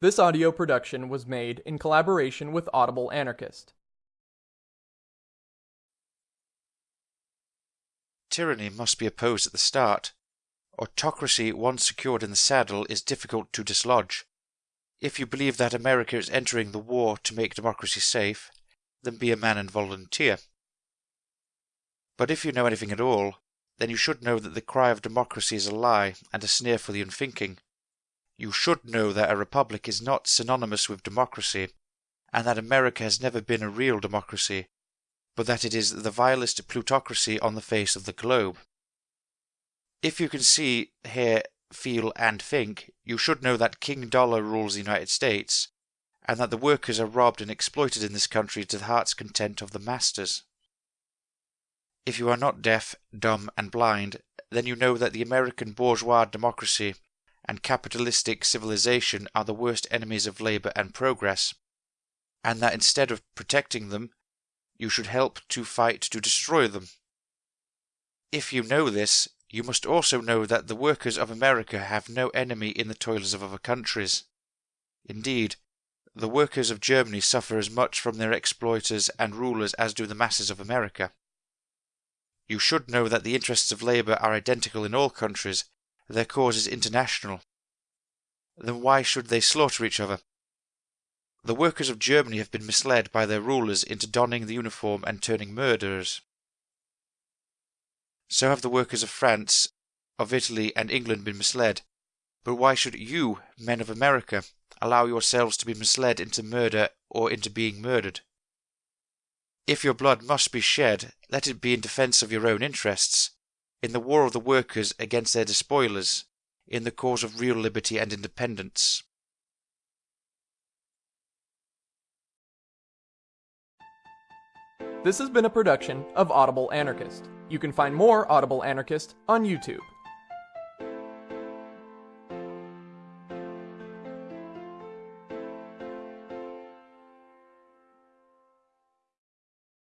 This audio production was made in collaboration with Audible Anarchist. Tyranny must be opposed at the start. Autocracy, once secured in the saddle, is difficult to dislodge. If you believe that America is entering the war to make democracy safe, then be a man and volunteer. But if you know anything at all, then you should know that the cry of democracy is a lie and a sneer for the unthinking. You should know that a republic is not synonymous with democracy, and that America has never been a real democracy, but that it is the vilest plutocracy on the face of the globe. If you can see, hear, feel, and think, you should know that King Dollar rules the United States, and that the workers are robbed and exploited in this country to the heart's content of the masters. If you are not deaf, dumb, and blind, then you know that the American bourgeois democracy and capitalistic civilization are the worst enemies of labour and progress, and that instead of protecting them, you should help to fight to destroy them. If you know this, you must also know that the workers of America have no enemy in the toilers of other countries. Indeed, the workers of Germany suffer as much from their exploiters and rulers as do the masses of America. You should know that the interests of labour are identical in all countries, their cause is international. Then why should they slaughter each other? The workers of Germany have been misled by their rulers into donning the uniform and turning murderers. So have the workers of France, of Italy, and England been misled. But why should you, men of America, allow yourselves to be misled into murder or into being murdered? If your blood must be shed, let it be in defence of your own interests, in the war of the workers against their despoilers, in the cause of real liberty and independence. This has been a production of Audible Anarchist. You can find more Audible Anarchist on YouTube.